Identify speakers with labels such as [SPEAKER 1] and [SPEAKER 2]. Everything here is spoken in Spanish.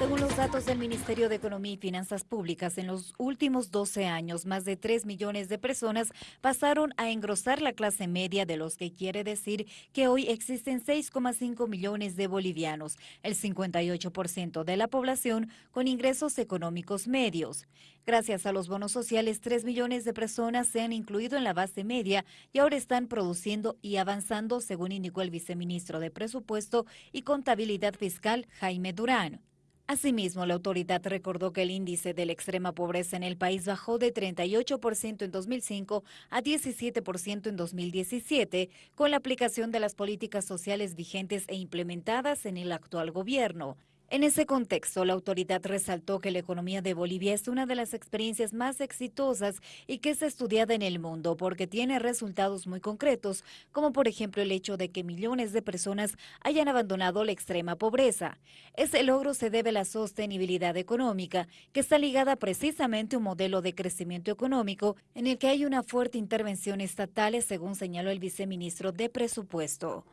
[SPEAKER 1] Según los datos del Ministerio de Economía y Finanzas Públicas, en los últimos 12 años, más de 3 millones de personas pasaron a engrosar la clase media, de los que quiere decir que hoy existen 6,5 millones de bolivianos, el 58% de la población con ingresos económicos medios. Gracias a los bonos sociales, 3 millones de personas se han incluido en la base media y ahora están produciendo y avanzando, según indicó el viceministro de Presupuesto y Contabilidad Fiscal, Jaime Durán. Asimismo, la autoridad recordó que el índice de la extrema pobreza en el país bajó de 38% en 2005 a 17% en 2017, con la aplicación de las políticas sociales vigentes e implementadas en el actual gobierno. En ese contexto, la autoridad resaltó que la economía de Bolivia es una de las experiencias más exitosas y que es estudiada en el mundo porque tiene resultados muy concretos, como por ejemplo el hecho de que millones de personas hayan abandonado la extrema pobreza. Ese logro se debe a la sostenibilidad económica, que está ligada precisamente a un modelo de crecimiento económico en el que hay una fuerte intervención estatal, según señaló el viceministro de Presupuesto.